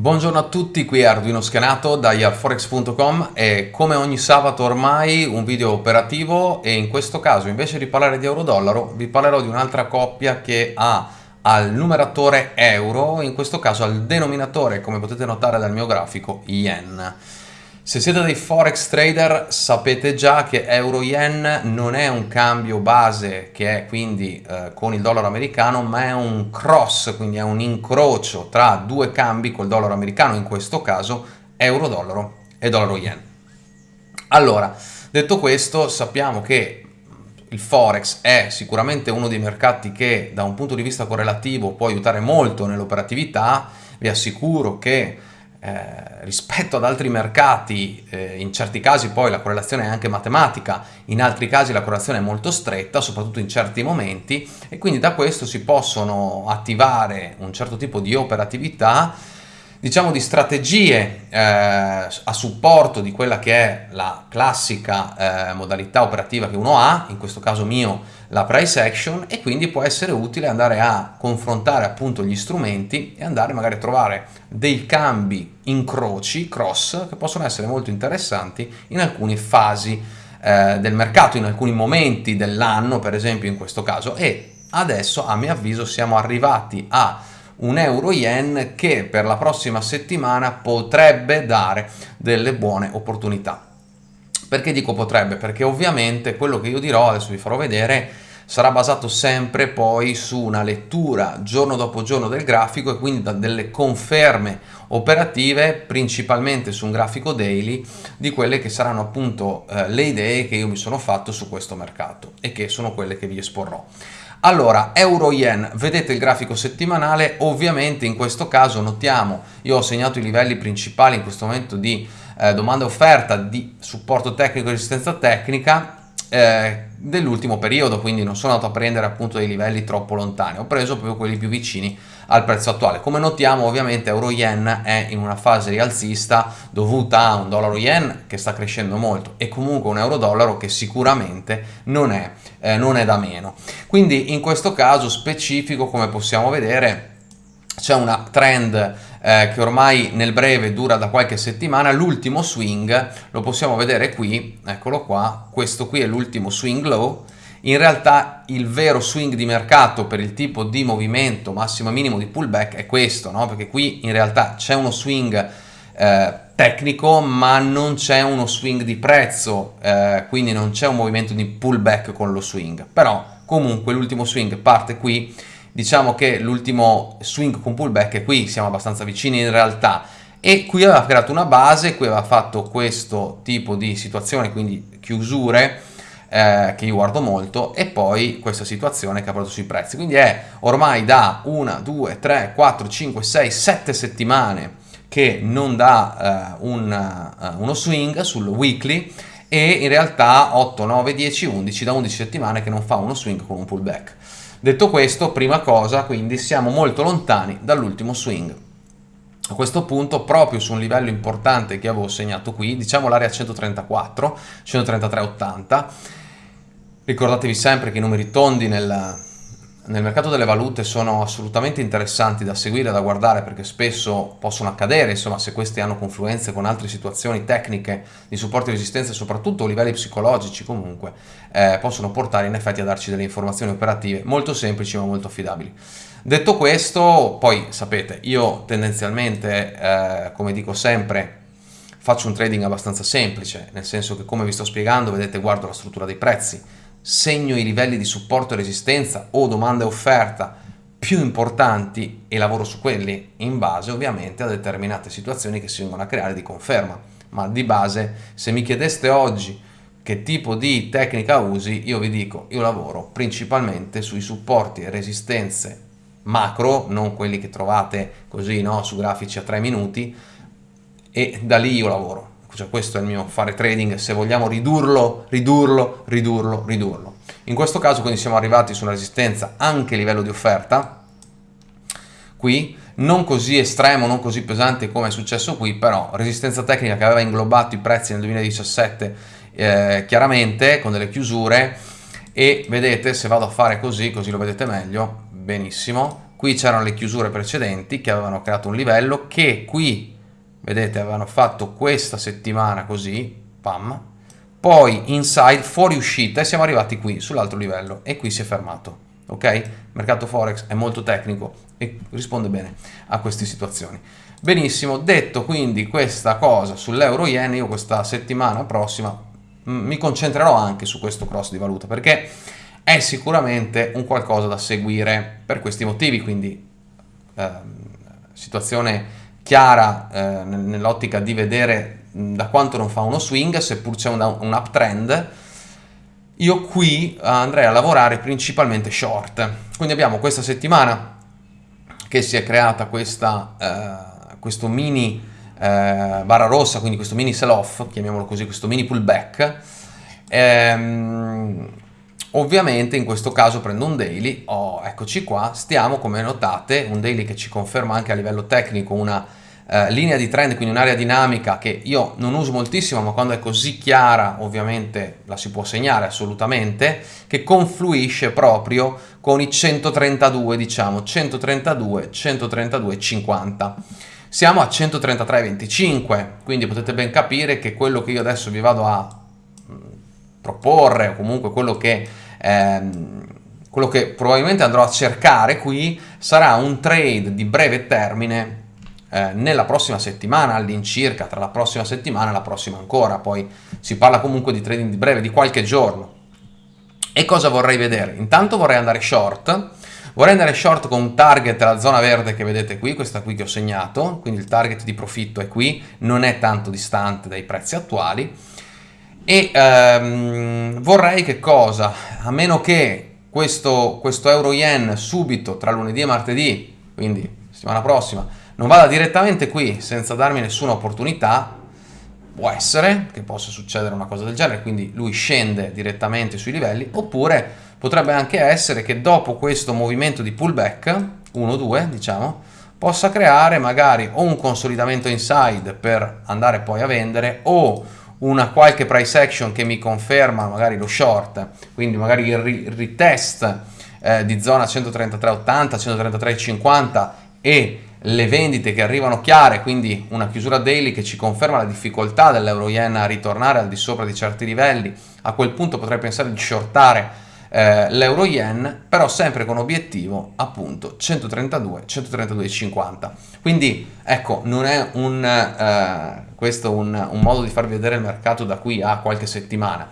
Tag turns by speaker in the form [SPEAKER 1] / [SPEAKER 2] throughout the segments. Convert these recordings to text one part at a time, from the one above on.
[SPEAKER 1] Buongiorno a tutti, qui è Arduino Schenato da yarforex.com e come ogni sabato ormai un video operativo e in questo caso invece di parlare di euro-dollaro vi parlerò di un'altra coppia che ha al numeratore euro, in questo caso al denominatore come potete notare dal mio grafico yen. Se siete dei forex trader sapete già che euro-yen non è un cambio base che è quindi eh, con il dollaro americano ma è un cross, quindi è un incrocio tra due cambi col dollaro americano, in questo caso euro-dollaro e dollaro-yen. Allora, detto questo sappiamo che il forex è sicuramente uno dei mercati che da un punto di vista correlativo può aiutare molto nell'operatività, vi assicuro che eh, rispetto ad altri mercati, eh, in certi casi poi la correlazione è anche matematica, in altri casi la correlazione è molto stretta, soprattutto in certi momenti, e quindi da questo si possono attivare un certo tipo di operatività diciamo di strategie eh, a supporto di quella che è la classica eh, modalità operativa che uno ha, in questo caso mio la price action e quindi può essere utile andare a confrontare appunto gli strumenti e andare magari a trovare dei cambi incroci, cross, che possono essere molto interessanti in alcune fasi eh, del mercato, in alcuni momenti dell'anno per esempio in questo caso. E adesso a mio avviso siamo arrivati a un euro yen che per la prossima settimana potrebbe dare delle buone opportunità. Perché dico potrebbe? Perché ovviamente quello che io dirò, adesso vi farò vedere, sarà basato sempre poi su una lettura giorno dopo giorno del grafico e quindi da delle conferme operative principalmente su un grafico daily di quelle che saranno appunto eh, le idee che io mi sono fatto su questo mercato e che sono quelle che vi esporrò. Allora, euro-yen, vedete il grafico settimanale, ovviamente in questo caso notiamo, io ho segnato i livelli principali in questo momento di eh, domanda e offerta, di supporto tecnico e resistenza tecnica, eh, dell'ultimo periodo, quindi non sono andato a prendere appunto dei livelli troppo lontani, ho preso proprio quelli più vicini al prezzo attuale. Come notiamo ovviamente euro yen è in una fase rialzista dovuta a un dollaro yen che sta crescendo molto e comunque un euro dollaro che sicuramente non è, eh, non è da meno. Quindi in questo caso specifico come possiamo vedere c'è una trend eh, che ormai nel breve dura da qualche settimana, l'ultimo swing lo possiamo vedere qui, eccolo qua, questo qui è l'ultimo swing low, in realtà il vero swing di mercato per il tipo di movimento massimo e minimo di pullback è questo, no? perché qui in realtà c'è uno swing eh, tecnico ma non c'è uno swing di prezzo, eh, quindi non c'è un movimento di pullback con lo swing, però comunque l'ultimo swing parte qui diciamo che l'ultimo swing con pullback è qui, siamo abbastanza vicini in realtà e qui aveva creato una base, qui aveva fatto questo tipo di situazione, quindi chiusure eh, che io guardo molto e poi questa situazione che ha portato sui prezzi, quindi è ormai da 1, 2, 3, 4, 5, 6, 7 settimane che non dà eh, un, uh, uno swing sul weekly e in realtà 8, 9, 10, 11 da 11 settimane che non fa uno swing con un pullback. Detto questo, prima cosa, quindi siamo molto lontani dall'ultimo swing. A questo punto, proprio su un livello importante che avevo segnato qui, diciamo l'area 134, 133,80, ricordatevi sempre che i numeri tondi nel, nel mercato delle valute sono assolutamente interessanti da seguire, da guardare perché spesso possono accadere, insomma se questi hanno confluenze con altre situazioni tecniche di supporto e resistenza, soprattutto a livelli psicologici comunque, eh, possono portare in effetti a darci delle informazioni operative molto semplici ma molto affidabili. Detto questo, poi sapete, io tendenzialmente, eh, come dico sempre, faccio un trading abbastanza semplice, nel senso che come vi sto spiegando, vedete, guardo la struttura dei prezzi, segno i livelli di supporto e resistenza o domanda e offerta più importanti e lavoro su quelli in base ovviamente a determinate situazioni che si vengono a creare di conferma. Ma di base, se mi chiedeste oggi che tipo di tecnica usi, io vi dico, io lavoro principalmente sui supporti e resistenze macro, non quelli che trovate così no, su grafici a 3 minuti, e da lì io lavoro cioè questo è il mio fare trading, se vogliamo ridurlo, ridurlo, ridurlo, ridurlo. In questo caso quindi siamo arrivati su una resistenza anche a livello di offerta, qui, non così estremo, non così pesante come è successo qui, però resistenza tecnica che aveva inglobato i prezzi nel 2017 eh, chiaramente con delle chiusure. E vedete se vado a fare così, così lo vedete meglio, benissimo, qui c'erano le chiusure precedenti che avevano creato un livello che qui vedete avevano fatto questa settimana così pam poi inside fuori uscita e siamo arrivati qui sull'altro livello e qui si è fermato ok? Il mercato forex è molto tecnico e risponde bene a queste situazioni. Benissimo, detto quindi questa cosa sull'euro yen, io questa settimana prossima mm, mi concentrerò anche su questo cross di valuta perché è sicuramente un qualcosa da seguire per questi motivi, quindi eh, situazione chiara eh, nell'ottica di vedere da quanto non fa uno swing, seppur c'è un, un uptrend, io qui andrei a lavorare principalmente short. Quindi abbiamo questa settimana che si è creata questa, eh, questo mini eh, barra rossa, quindi questo mini sell-off, chiamiamolo così, questo mini pullback. Ehm, ovviamente in questo caso prendo un daily, oh, eccoci qua, stiamo come notate, un daily che ci conferma anche a livello tecnico una eh, linea di trend, quindi un'area dinamica che io non uso moltissimo, ma quando è così chiara ovviamente la si può segnare assolutamente, che confluisce proprio con i 132, diciamo, 132, 132, 50. Siamo a 133,25, quindi potete ben capire che quello che io adesso vi vado a mm, proporre, o comunque quello che... Ehm, quello che probabilmente andrò a cercare qui sarà un trade di breve termine eh, nella prossima settimana all'incirca, tra la prossima settimana e la prossima ancora, poi si parla comunque di trading di breve, di qualche giorno. E cosa vorrei vedere? Intanto vorrei andare short, vorrei andare short con un target alla zona verde che vedete qui, questa qui che ho segnato, quindi il target di profitto è qui, non è tanto distante dai prezzi attuali, e ehm, vorrei che cosa? A meno che questo, questo euro yen subito tra lunedì e martedì, quindi settimana prossima, non vada direttamente qui senza darmi nessuna opportunità, può essere che possa succedere una cosa del genere, quindi lui scende direttamente sui livelli, oppure potrebbe anche essere che dopo questo movimento di pullback, 1-2 diciamo, possa creare magari o un consolidamento inside per andare poi a vendere o una qualche price action che mi conferma magari lo short, quindi magari il retest eh, di zona 133,80, 133,50 e le vendite che arrivano chiare, quindi una chiusura daily che ci conferma la difficoltà dell'euro yen a ritornare al di sopra di certi livelli, a quel punto potrei pensare di shortare eh, l'euro yen, però sempre con obiettivo appunto 132, 132,50. Quindi ecco, non è un, eh, questo un, un modo di farvi vedere il mercato da qui a qualche settimana,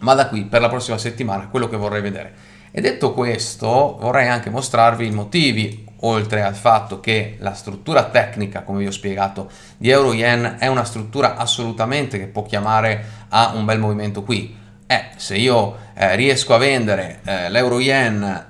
[SPEAKER 1] ma da qui per la prossima settimana quello che vorrei vedere. E detto questo, vorrei anche mostrarvi i motivi oltre al fatto che la struttura tecnica, come vi ho spiegato, di Euro-Yen è una struttura assolutamente che può chiamare a un bel movimento qui. Eh, se io eh, riesco a vendere eh, l'Euro-Yen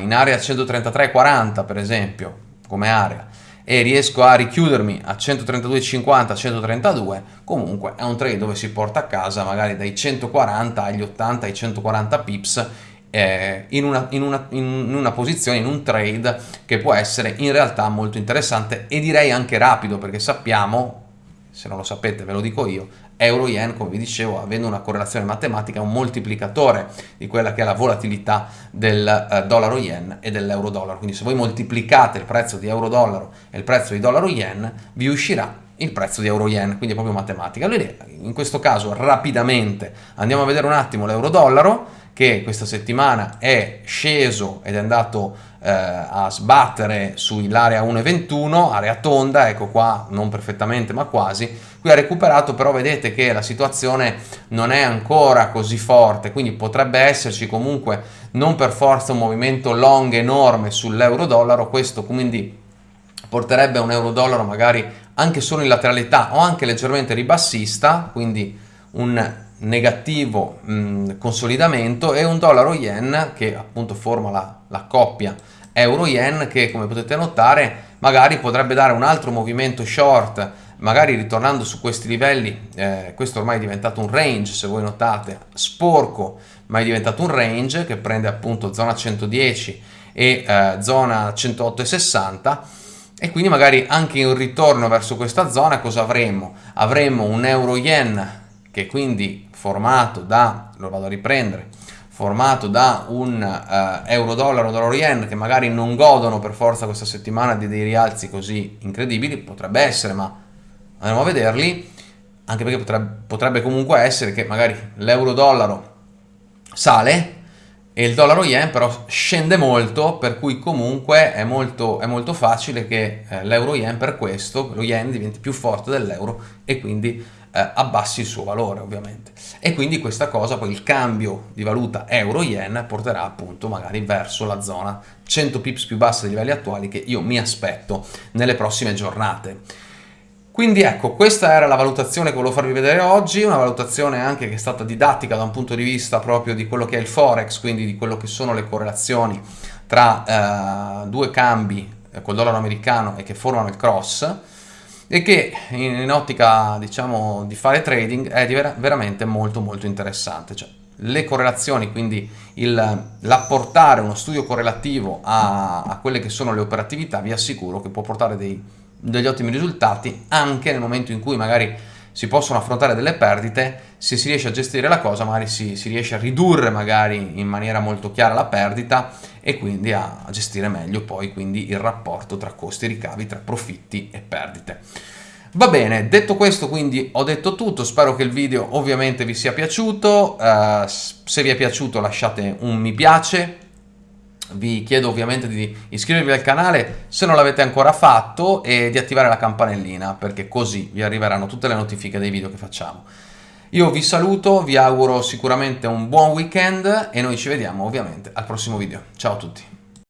[SPEAKER 1] in area 133,40 per esempio, come area, e riesco a richiudermi a 132,50, 132, comunque è un trade dove si porta a casa magari dai 140 agli 80 ai 140 pips eh, in, una, in, una, in, una, posizione, in un trade che può essere in realtà molto interessante e direi anche rapido perché sappiamo, se non lo sapete ve lo dico io, euro-yen come vi dicevo avendo una correlazione matematica è un moltiplicatore di quella che è la volatilità del eh, dollaro-yen e dell'euro-dollaro quindi se voi moltiplicate il prezzo di euro-dollaro e il prezzo di dollaro-yen vi uscirà il prezzo di euro-yen, quindi è proprio matematica. Allora, in questo caso rapidamente andiamo a vedere un attimo l'euro-dollaro che questa settimana è sceso ed è andato eh, a sbattere sull'area 1,21, area tonda, ecco qua non perfettamente ma quasi, qui ha recuperato però vedete che la situazione non è ancora così forte, quindi potrebbe esserci comunque non per forza un movimento long enorme sull'euro-dollaro, questo quindi porterebbe un euro-dollaro magari anche solo in lateralità o anche leggermente ribassista, quindi un negativo mh, consolidamento e un dollaro yen che appunto forma la, la coppia euro yen che come potete notare magari potrebbe dare un altro movimento short magari ritornando su questi livelli eh, questo ormai è diventato un range se voi notate sporco ma è diventato un range che prende appunto zona 110 e eh, zona 108,60 e quindi magari anche in ritorno verso questa zona cosa avremo? Avremo un euro yen che quindi formato da, lo vado a riprendere, formato da un uh, euro dollaro, dollaro yen che magari non godono per forza questa settimana di dei rialzi così incredibili, potrebbe essere, ma andremo a vederli, anche perché potrebbe, potrebbe comunque essere che magari l'euro dollaro sale e il dollaro yen però scende molto, per cui comunque è molto, è molto facile che eh, l'euro yen per questo, lo yen diventi più forte dell'euro e quindi eh, abbassi il suo valore ovviamente. E quindi questa cosa, poi il cambio di valuta euro-yen porterà appunto magari verso la zona 100 pips più bassa dei livelli attuali che io mi aspetto nelle prossime giornate. Quindi ecco, questa era la valutazione che volevo farvi vedere oggi, una valutazione anche che è stata didattica da un punto di vista proprio di quello che è il Forex, quindi di quello che sono le correlazioni tra eh, due cambi eh, col dollaro americano e che formano il cross e che in, in ottica diciamo di fare trading è vera veramente molto molto interessante. Cioè, le correlazioni, quindi l'apportare uno studio correlativo a, a quelle che sono le operatività, vi assicuro che può portare dei degli ottimi risultati anche nel momento in cui magari si possono affrontare delle perdite, se si riesce a gestire la cosa magari si, si riesce a ridurre magari in maniera molto chiara la perdita e quindi a, a gestire meglio poi il rapporto tra costi e ricavi, tra profitti e perdite. Va bene, detto questo quindi ho detto tutto, spero che il video ovviamente vi sia piaciuto, uh, se vi è piaciuto lasciate un mi piace, vi chiedo ovviamente di iscrivervi al canale se non l'avete ancora fatto e di attivare la campanellina perché così vi arriveranno tutte le notifiche dei video che facciamo. Io vi saluto, vi auguro sicuramente un buon weekend e noi ci vediamo ovviamente al prossimo video. Ciao a tutti!